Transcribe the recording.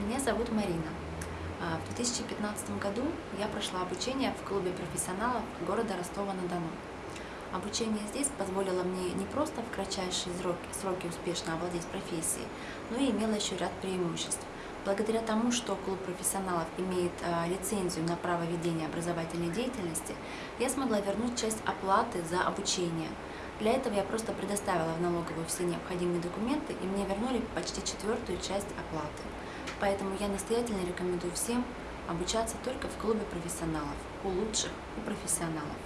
Меня зовут Марина. А, В 2015 году я прошла обучение в клубе профессионалов города Ростова-на-Дону. Обучение здесь позволило мне не просто в кратчайшие сроки, успешно овладеть профессией, но и имело еще ряд преимуществ. Благодаря тому, что клуб профессионалов имеет а, лицензию на право ведения образовательной деятельности, я смогла вернуть часть оплаты за обучение. Для этого я просто предоставила в налоговую все необходимые документы, и мне вернули почти четвертую часть оплаты. Поэтому я настоятельно рекомендую всем обучаться только в клубе профессионалов, у лучших, у профессионалов.